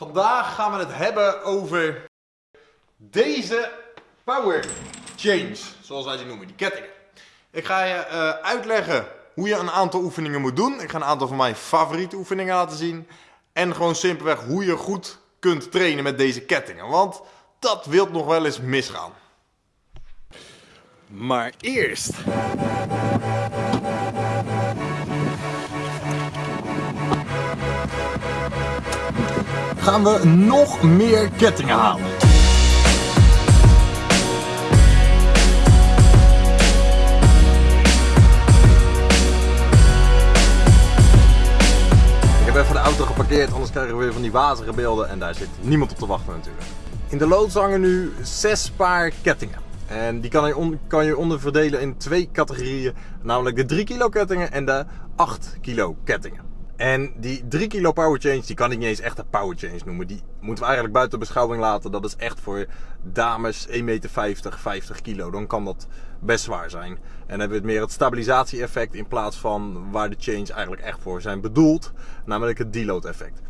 Vandaag gaan we het hebben over deze power change, zoals wij die noemen, die kettingen. Ik ga je uh, uitleggen hoe je een aantal oefeningen moet doen. Ik ga een aantal van mijn favoriete oefeningen laten zien. En gewoon simpelweg hoe je goed kunt trainen met deze kettingen. Want dat wilt nog wel eens misgaan. Maar eerst. Gaan we nog meer kettingen halen. Ik heb even de auto geparkeerd, anders krijgen we weer van die wazige beelden en daar zit niemand op te wachten natuurlijk. In de loods hangen nu zes paar kettingen. En die kan je, kan je onderverdelen in twee categorieën. Namelijk de 3 kilo kettingen en de 8 kilo kettingen. En die 3 kilo power change, die kan ik niet eens echt een power change noemen. Die moeten we eigenlijk buiten beschouwing laten. Dat is echt voor dames 1,50 meter, 50 kilo. Dan kan dat best zwaar zijn. En dan hebben we het meer het stabilisatie-effect in plaats van waar de change eigenlijk echt voor zijn bedoeld. Namelijk het deload effect.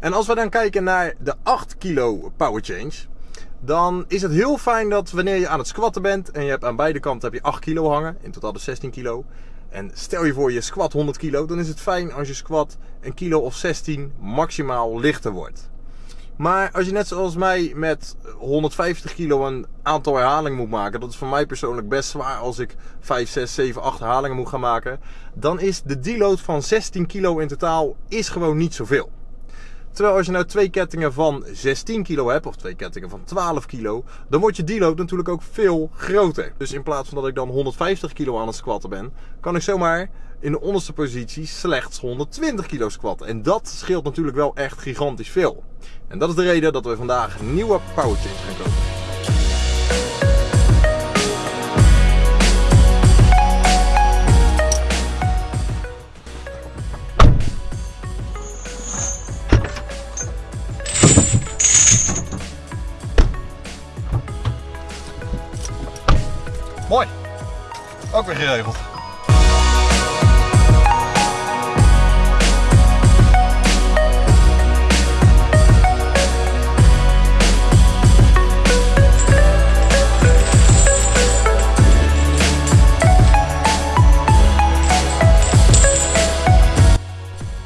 En als we dan kijken naar de 8 kilo power change dan is het heel fijn dat wanneer je aan het squatten bent en je hebt aan beide kanten heb je 8 kilo hangen, in totaal dus 16 kilo. En stel je voor je squat 100 kilo, dan is het fijn als je squat een kilo of 16 maximaal lichter wordt. Maar als je net zoals mij met 150 kilo een aantal herhalingen moet maken, dat is voor mij persoonlijk best zwaar als ik 5, 6, 7, 8 herhalingen moet gaan maken, dan is de deload van 16 kilo in totaal is gewoon niet zoveel. Terwijl als je nou twee kettingen van 16 kilo hebt, of twee kettingen van 12 kilo, dan wordt je deload natuurlijk ook veel groter. Dus in plaats van dat ik dan 150 kilo aan het squatten ben, kan ik zomaar in de onderste positie slechts 120 kilo squatten. En dat scheelt natuurlijk wel echt gigantisch veel. En dat is de reden dat we vandaag nieuwe power change gaan kopen. Ook geregeld.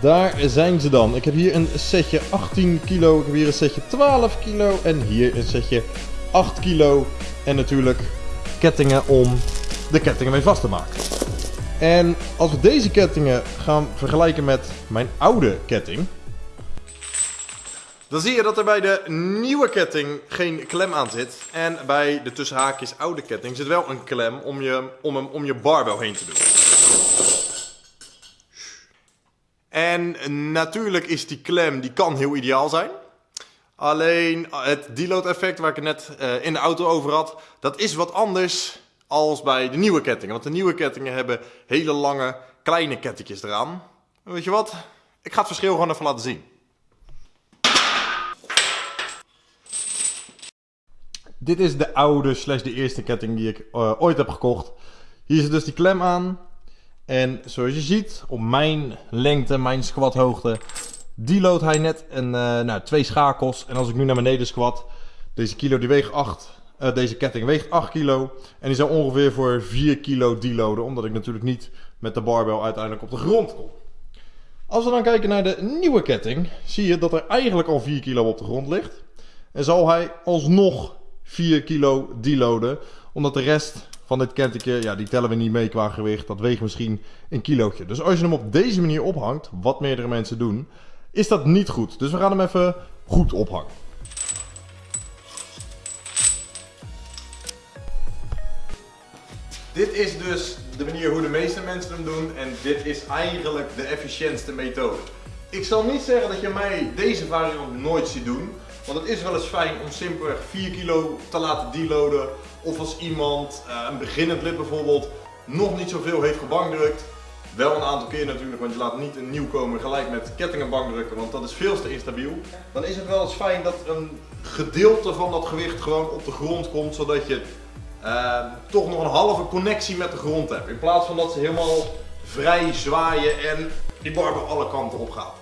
Daar zijn ze dan. Ik heb hier een setje 18 kilo, ik heb hier een setje 12 kilo en hier een setje 8 kilo. En natuurlijk kettingen om de kettingen mee vast te maken. En als we deze kettingen gaan vergelijken met mijn oude ketting. Dan zie je dat er bij de nieuwe ketting geen klem aan zit. En bij de tussenhaakjes oude ketting zit wel een klem om je, om hem om je barbel heen te doen. En natuurlijk is die klem, die kan heel ideaal zijn. Alleen het deload effect waar ik het net uh, in de auto over had, dat is wat anders als bij de nieuwe kettingen. Want de nieuwe kettingen hebben hele lange, kleine kettingjes eraan. Weet je wat? Ik ga het verschil gewoon even laten zien. Dit is de oude slash de eerste ketting die ik uh, ooit heb gekocht. Hier zit dus die klem aan. En zoals je ziet, op mijn lengte, mijn squathoogte, deload hij net een, uh, nou, twee schakels. En als ik nu naar beneden squat, deze kilo die weegt 8. Eh, deze ketting weegt 8 kilo. En die zou ongeveer voor 4 kilo deloaden. Omdat ik natuurlijk niet met de barbel uiteindelijk op de grond kom. Als we dan kijken naar de nieuwe ketting, zie je dat er eigenlijk al 4 kilo op de grond ligt. En zal hij alsnog 4 kilo deloaden. Omdat de rest van dit kettingje, ja, die tellen we niet mee qua gewicht. Dat weegt misschien een kilootje. Dus als je hem op deze manier ophangt, wat meerdere mensen doen, is dat niet goed. Dus we gaan hem even goed ophangen. Dit is dus de manier hoe de meeste mensen hem doen en dit is eigenlijk de efficiëntste methode. Ik zal niet zeggen dat je mij deze variant nooit ziet doen, want het is wel eens fijn om simpelweg 4 kilo te laten deloaden of als iemand, uh, een beginnend lid bijvoorbeeld, nog niet zoveel heeft gebankdrukt, wel een aantal keer natuurlijk, want je laat niet een nieuwkomer gelijk met kettingenbank drukken, want dat is veel te instabiel. Dan is het wel eens fijn dat een gedeelte van dat gewicht gewoon op de grond komt, zodat je uh, toch nog een halve connectie met de grond hebt. In plaats van dat ze helemaal vrij zwaaien en die barbel alle kanten op gaat.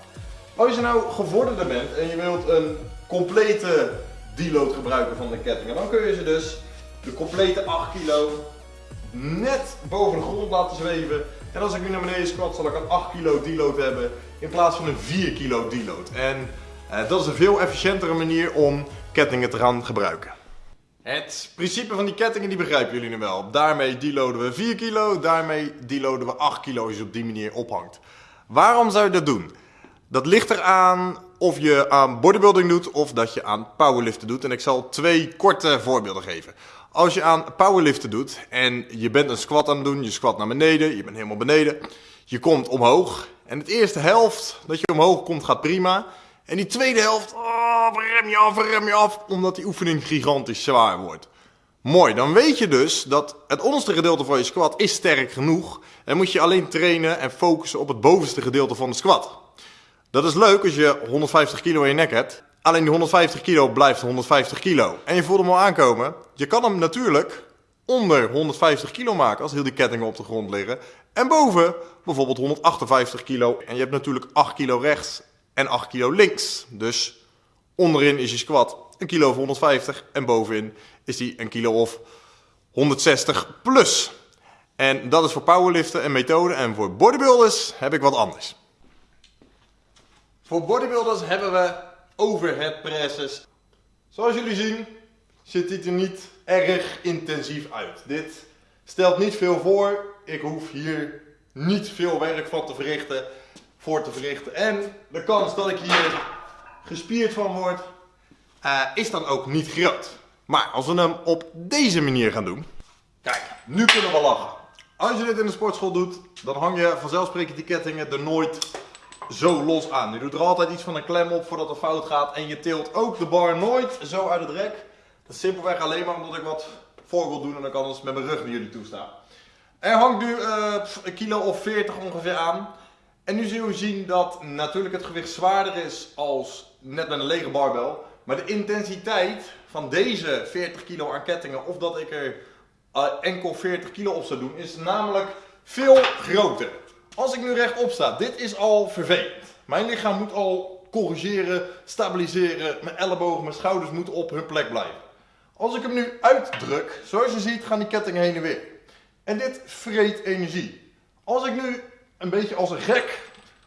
Als je nou gevorderder bent en je wilt een complete deload gebruiken van de kettingen, dan kun je ze dus de complete 8 kilo net boven de grond laten zweven. En als ik nu naar beneden squat, zal ik een 8 kilo deload hebben in plaats van een 4 kilo deload. En eh, dat is een veel efficiëntere manier om kettingen te gaan gebruiken. Het principe van die kettingen die begrijpen jullie nu wel. Daarmee deloaden we 4 kilo, daarmee deloaden we 8 kilo als je op die manier ophangt. Waarom zou je dat doen? Dat ligt eraan of je aan bodybuilding doet of dat je aan powerliften doet. En ik zal twee korte voorbeelden geven. Als je aan powerliften doet en je bent een squat aan het doen, je squat naar beneden, je bent helemaal beneden. Je komt omhoog en de eerste helft dat je omhoog komt gaat prima. En die tweede helft, oh, rem je af, rem je af, omdat die oefening gigantisch zwaar wordt. Mooi, dan weet je dus dat het onderste gedeelte van je squat is sterk genoeg. En moet je alleen trainen en focussen op het bovenste gedeelte van de squat. Dat is leuk als je 150 kilo in je nek hebt. Alleen die 150 kilo blijft 150 kilo. En je voelt hem al aankomen. Je kan hem natuurlijk onder 150 kilo maken als heel die kettingen op de grond liggen. En boven bijvoorbeeld 158 kilo. En je hebt natuurlijk 8 kilo rechts en 8 kilo links. Dus onderin is je squat een kilo of 150 en bovenin is die een kilo of 160 plus. En dat is voor powerliften een methode en voor bodybuilders heb ik wat anders. Voor bodybuilders hebben we overhead presses. Zoals jullie zien ziet dit er niet erg intensief uit. Dit stelt niet veel voor. Ik hoef hier niet veel werk van te verrichten, voor te verrichten. En de kans dat ik hier gespierd van word, uh, is dan ook niet groot. Maar als we hem op deze manier gaan doen. Kijk, nu kunnen we lachen. Als je dit in de sportschool doet, dan hang je vanzelfsprekend die kettingen er nooit zo los aan. Je doet er altijd iets van een klem op voordat het fout gaat. En je tilt ook de bar nooit zo uit het rek. Dat is simpelweg alleen maar omdat ik wat voor wil doen en dan kan het met mijn rug naar jullie toestaan. Er hangt nu uh, een kilo of 40 ongeveer aan. En nu zullen we zien dat natuurlijk het gewicht zwaarder is als net met een lege barbel. Maar de intensiteit van deze 40 kilo aan kettingen, of dat ik er uh, enkel 40 kilo op zou doen, is namelijk veel groter. Als ik nu rechtop sta, dit is al vervelend. Mijn lichaam moet al corrigeren, stabiliseren, mijn ellebogen, mijn schouders moeten op hun plek blijven. Als ik hem nu uitdruk, zoals je ziet, gaan die kettingen heen en weer. En dit vreet energie. Als ik nu een beetje als een gek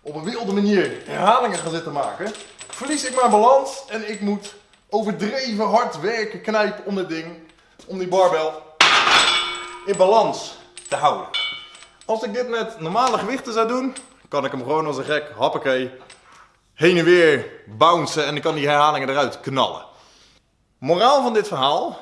op een wilde manier herhalingen ga zitten maken, verlies ik mijn balans en ik moet overdreven hard werken, knijpen om dit ding, om die barbel in balans te houden. Als ik dit met normale gewichten zou doen, kan ik hem gewoon als een gek, hoppakee, heen en weer bouncen en dan kan die herhalingen eruit knallen. Moraal van dit verhaal,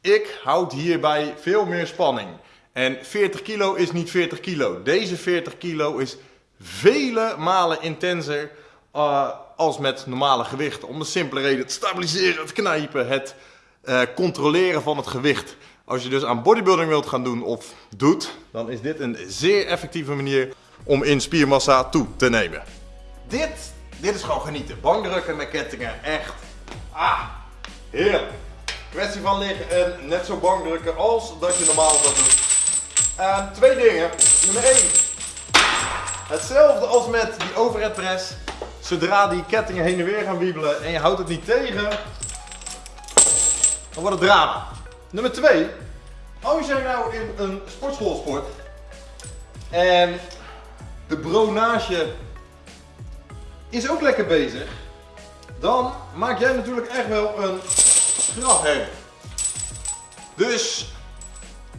ik houd hierbij veel meer spanning. En 40 kilo is niet 40 kilo. Deze 40 kilo is vele malen intenser uh, als met normale gewichten. Om de simpele reden het stabiliseren, het knijpen, het uh, controleren van het gewicht. Als je dus aan bodybuilding wilt gaan doen of doet, dan is dit een zeer effectieve manier om in spiermassa toe te nemen. Dit, dit is gewoon genieten. Bankdrukken met kettingen, echt. Ah, heerlijk. Kwestie van liggen en net zo bankdrukken als dat je normaal zou doen. Uh, twee dingen. Nummer 1. Hetzelfde als met die overhead press. Zodra die kettingen heen en weer gaan wiebelen en je houdt het niet tegen, dan wordt het drama. Nummer 2. Als jij nou in een sportschool sport en de bronage is ook lekker bezig, dan maak jij natuurlijk echt wel een strafherrie. Dus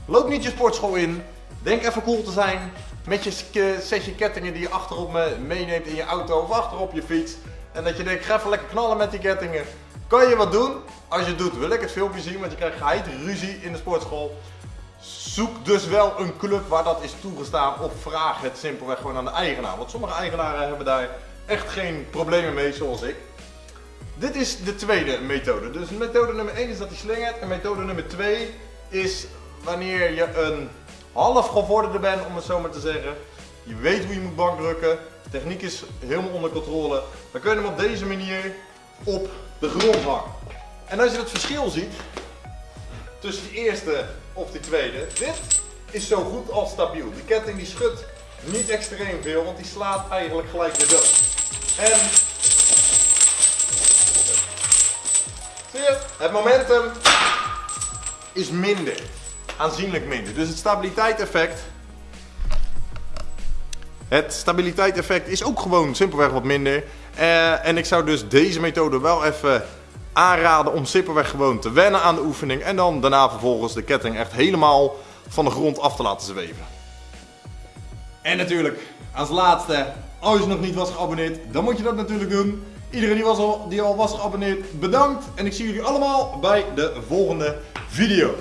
loop niet je sportschool in, denk even cool te zijn met je setje kettingen die je achterop meeneemt in je auto of achterop je fiets. En dat je denkt, ga even lekker knallen met die kettingen. Kan je wat doen? Als je het doet wil ik het filmpje zien, want je krijgt geheid ruzie in de sportschool. Zoek dus wel een club waar dat is toegestaan of vraag het simpelweg gewoon aan de eigenaar. Want sommige eigenaren hebben daar echt geen problemen mee zoals ik. Dit is de tweede methode. Dus methode nummer 1 is dat hij slingert en methode nummer 2 is wanneer je een half gevorderde bent, om het zo maar te zeggen. Je weet hoe je moet bankdrukken. De techniek is helemaal onder controle. Dan kun je hem op deze manier op de grond hangen. En als je het verschil ziet tussen de eerste of die tweede, dit is zo goed als stabiel. De ketting die schudt niet extreem veel, want die slaat eigenlijk gelijk weer dood. En zie je, het momentum is minder. Aanzienlijk minder. Dus het stabiliteitseffect. Het stabiliteitseffect is ook gewoon simpelweg wat minder. Eh, en ik zou dus deze methode wel even aanraden om simpelweg gewoon te wennen aan de oefening. En dan daarna vervolgens de ketting echt helemaal van de grond af te laten zweven. En natuurlijk, als laatste, als je nog niet was geabonneerd, dan moet je dat natuurlijk doen. Iedereen die, was die al was geabonneerd, bedankt. En ik zie jullie allemaal bij de volgende video.